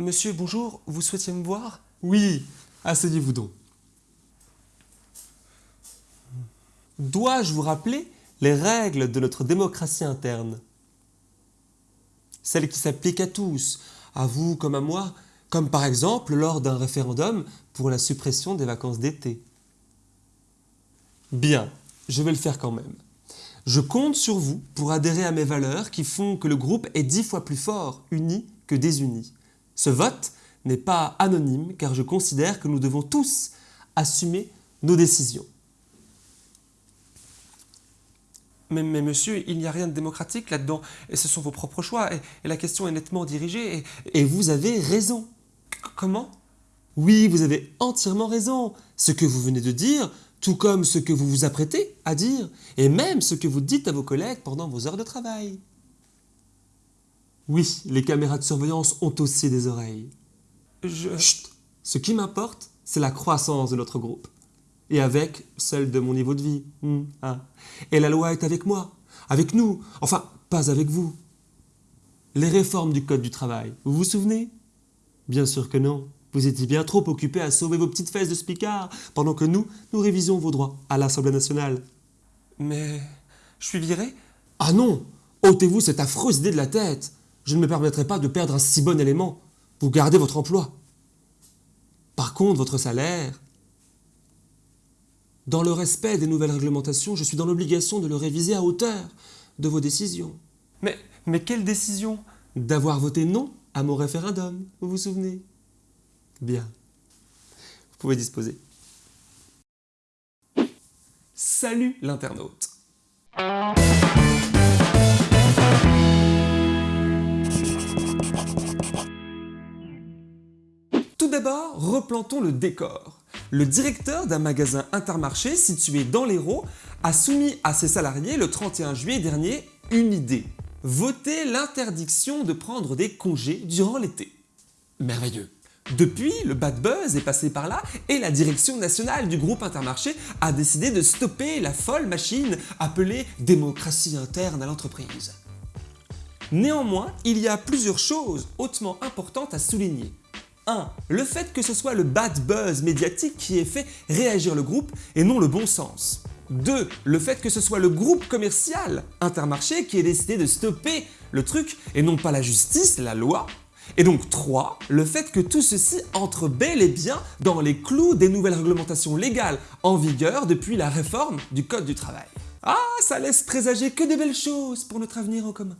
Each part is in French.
Monsieur, bonjour, vous souhaitiez me voir? Oui, asseyez-vous donc. Dois-je vous rappeler les règles de notre démocratie interne? Celles qui s'appliquent à tous, à vous comme à moi, comme par exemple lors d'un référendum pour la suppression des vacances d'été. Bien, je vais le faire quand même. Je compte sur vous pour adhérer à mes valeurs qui font que le groupe est dix fois plus fort, uni, que désuni. Ce vote n'est pas anonyme car je considère que nous devons tous assumer nos décisions. mais, monsieur, il n'y a rien de démocratique là-dedans, ce sont vos propres choix, et, la question est nettement dirigée. Et vous avez raison. Comment? Oui, vous avez entièrement raison. Ce que vous venez de dire, tout comme ce que vous vous apprêtez à dire, et même ce que vous dites à vos collègues pendant vos heures de travail. Oui, les caméras de surveillance ont aussi des oreilles. Je... Chut Ce qui m'importe, c'est la croissance de notre groupe. Et avec celle de mon niveau de vie. Hmm, hein. Et la loi est avec moi, avec nous, enfin, pas avec vous. Les réformes du Code du travail, vous vous souvenez? Bien sûr que non. Vous étiez bien trop occupés à sauver vos petites fesses de spicard, pendant que nous, nous révisions vos droits à l'Assemblée nationale. Mais... je suis viré? Ah non ôtez-vous cette affreuse idée de la tête. Je ne me permettrai pas de perdre un si bon élément. Vous gardez votre emploi. Par contre, votre salaire... Dans le respect des nouvelles réglementations, je suis dans l'obligation de le réviser à hauteur de vos décisions. Mais, mais quelle décision? D'avoir voté non à mon référendum, vous vous souvenez? Bien. Vous pouvez disposer. Salut l'internaute Tout d'abord, replantons le décor. Le directeur d'un magasin Intermarché situé dans l'Hérault a soumis à ses salariés le 31 juillet dernier une idée. Voter l'interdiction de prendre des congés durant l'été. Merveilleux depuis, le bad buzz est passé par là et la direction nationale du groupe Intermarché a décidé de stopper la folle machine appelée démocratie interne à l'entreprise. Néanmoins, il y a plusieurs choses hautement importantes à souligner. 1. Le fait que ce soit le bad buzz médiatique qui ait fait réagir le groupe et non le bon sens. 2. Le fait que ce soit le groupe commercial Intermarché qui ait décidé de stopper le truc et non pas la justice, la loi. Et donc 3. Le fait que tout ceci entre bel et bien dans les clous des nouvelles réglementations légales en vigueur depuis la réforme du Code du travail. Ah, ça laisse présager que des belles choses pour notre avenir en commun.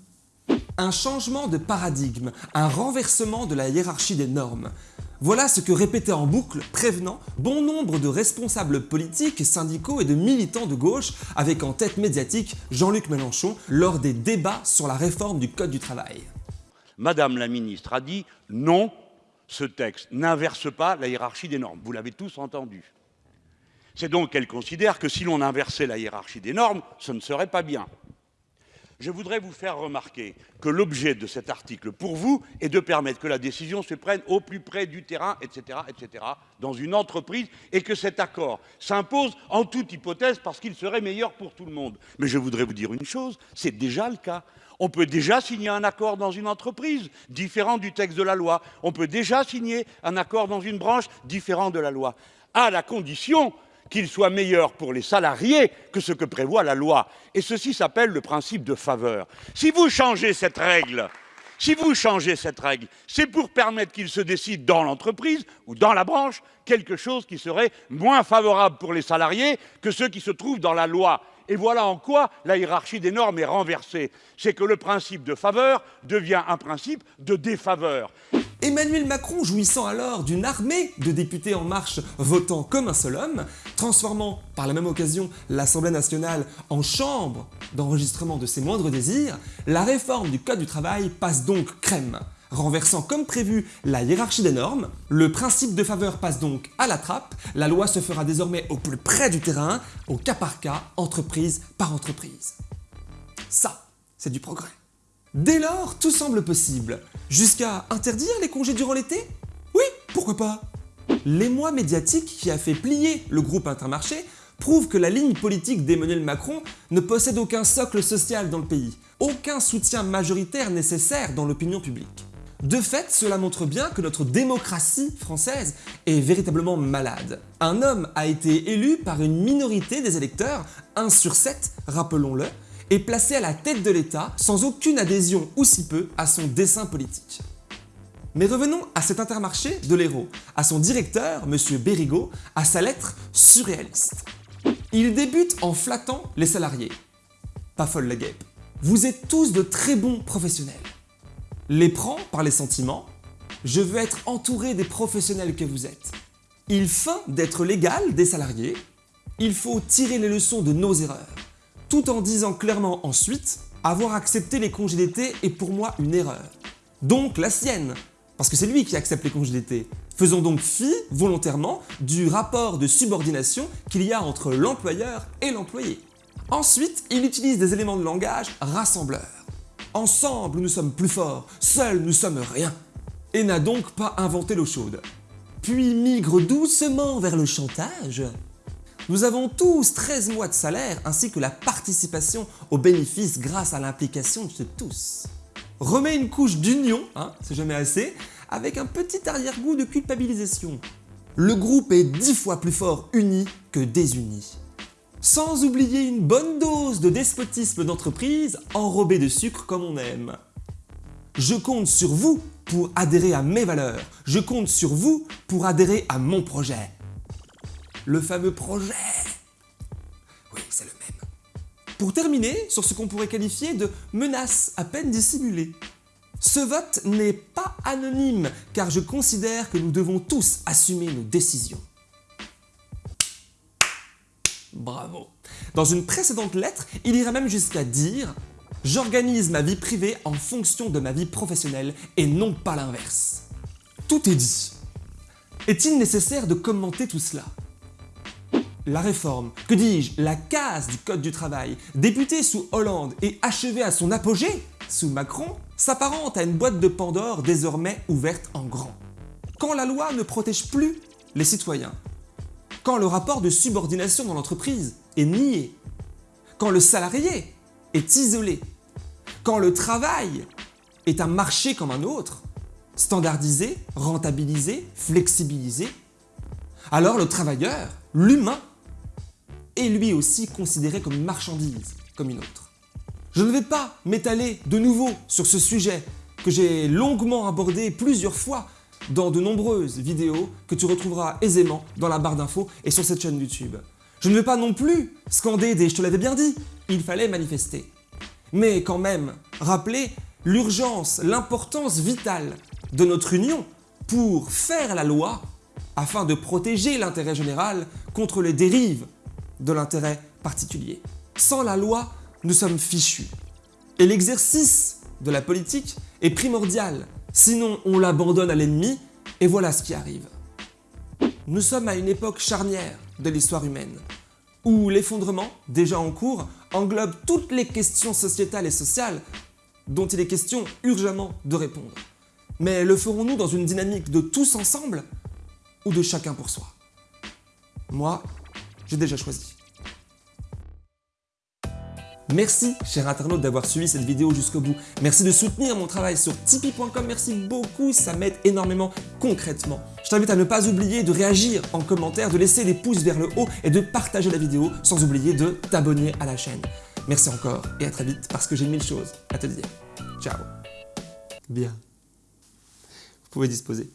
Un changement de paradigme, un renversement de la hiérarchie des normes. Voilà ce que répétait en boucle, prévenant, bon nombre de responsables politiques, syndicaux et de militants de gauche avec en tête médiatique Jean-Luc Mélenchon lors des débats sur la réforme du Code du travail. Madame la ministre a dit non, ce texte n'inverse pas la hiérarchie des normes. Vous l'avez tous entendu. C'est donc qu'elle considère que si l'on inversait la hiérarchie des normes, ce ne serait pas bien. Je voudrais vous faire remarquer que l'objet de cet article, pour vous, est de permettre que la décision se prenne au plus près du terrain, etc., etc., dans une entreprise, et que cet accord s'impose en toute hypothèse parce qu'il serait meilleur pour tout le monde. Mais je voudrais vous dire une chose, c'est déjà le cas. On peut déjà signer un accord dans une entreprise différent du texte de la loi. On peut déjà signer un accord dans une branche différent de la loi, à la condition qu'il soit meilleur pour les salariés que ce que prévoit la loi. Et ceci s'appelle le principe de faveur. Si vous changez cette règle, c'est pour permettre qu'il se décide dans l'entreprise ou dans la branche quelque chose qui serait moins favorable pour les salariés que ceux qui se trouvent dans la loi. Et voilà en quoi la hiérarchie des normes est renversée. C'est que le principe de faveur devient un principe de défaveur. Emmanuel Macron jouissant alors d'une armée de députés en marche votant comme un seul homme, transformant par la même occasion l'Assemblée nationale en chambre d'enregistrement de ses moindres désirs, la réforme du Code du travail passe donc crème. Renversant comme prévu la hiérarchie des normes, le principe de faveur passe donc à la trappe, la loi se fera désormais au plus près du terrain, au cas par cas, entreprise par entreprise. Ça, c'est du progrès. Dès lors, tout semble possible. Jusqu'à interdire les congés durant l'été? Oui, pourquoi pas L'émoi médiatique qui a fait plier le groupe Intermarché prouve que la ligne politique d'Emmanuel Macron ne possède aucun socle social dans le pays, aucun soutien majoritaire nécessaire dans l'opinion publique. De fait, cela montre bien que notre démocratie française est véritablement malade. Un homme a été élu par une minorité des électeurs, 1 sur 7, rappelons-le, et placé à la tête de l'État sans aucune adhésion ou si peu à son dessein politique. Mais revenons à cet intermarché de l'héros, à son directeur, M. Bérigaud, à sa lettre surréaliste. Il débute en flattant les salariés. Pas folle la guêpe. Vous êtes tous de très bons professionnels. Les prends par les sentiments. Je veux être entouré des professionnels que vous êtes. Il feint d'être légal des salariés. Il faut tirer les leçons de nos erreurs. Tout en disant clairement ensuite, avoir accepté les congés d'été est pour moi une erreur. Donc la sienne, parce que c'est lui qui accepte les congés d'été. Faisons donc fi, volontairement, du rapport de subordination qu'il y a entre l'employeur et l'employé. Ensuite, il utilise des éléments de langage rassembleurs. Ensemble, nous sommes plus forts, seuls, nous sommes rien. Et n'a donc pas inventé l'eau chaude. Puis migre doucement vers le chantage. Nous avons tous 13 mois de salaire ainsi que la participation aux bénéfices grâce à l'implication de tous remet une couche d'union, hein, c'est jamais assez, avec un petit arrière-goût de culpabilisation. Le groupe est dix fois plus fort uni que désuni. Sans oublier une bonne dose de despotisme d'entreprise enrobé de sucre comme on aime. Je compte sur vous pour adhérer à mes valeurs. Je compte sur vous pour adhérer à mon projet. Le fameux projet. Oui, c'est le même. Pour terminer sur ce qu'on pourrait qualifier de menace à peine dissimulée. Ce vote n'est pas anonyme car je considère que nous devons tous assumer nos décisions. Bravo Dans une précédente lettre, il ira même jusqu'à dire « J'organise ma vie privée en fonction de ma vie professionnelle et non pas l'inverse. » Tout est dit. Est-il nécessaire de commenter tout cela? La réforme, que dis-je, la casse du Code du travail, débutée sous Hollande et achevée à son apogée sous Macron, s'apparente à une boîte de Pandore désormais ouverte en grand. Quand la loi ne protège plus les citoyens, quand le rapport de subordination dans l'entreprise est nié, quand le salarié est isolé, quand le travail est un marché comme un autre, standardisé, rentabilisé, flexibilisé, alors le travailleur, l'humain, est lui aussi considéré comme une marchandise, comme une autre. Je ne vais pas m'étaler de nouveau sur ce sujet que j'ai longuement abordé plusieurs fois dans de nombreuses vidéos que tu retrouveras aisément dans la barre d'infos et sur cette chaîne YouTube. Je ne vais pas non plus scander des « je te l'avais bien dit », il fallait manifester. Mais quand même, rappeler l'urgence, l'importance vitale de notre union pour faire la loi afin de protéger l'intérêt général contre les dérives de l'intérêt particulier. Sans la loi, nous sommes fichus. Et l'exercice de la politique est primordial, sinon on l'abandonne à l'ennemi et voilà ce qui arrive. Nous sommes à une époque charnière de l'histoire humaine, où l'effondrement, déjà en cours, englobe toutes les questions sociétales et sociales dont il est question urgemment de répondre. Mais le ferons-nous dans une dynamique de tous ensemble ou de chacun pour soi? Moi, j'ai déjà choisi. Merci, cher internaute, d'avoir suivi cette vidéo jusqu'au bout. Merci de soutenir mon travail sur tipeee.com. Merci beaucoup, ça m'aide énormément concrètement. Je t'invite à ne pas oublier de réagir en commentaire, de laisser les pouces vers le haut et de partager la vidéo, sans oublier de t'abonner à la chaîne. Merci encore et à très vite parce que j'ai mille choses à te dire. Ciao. Bien. Vous pouvez disposer.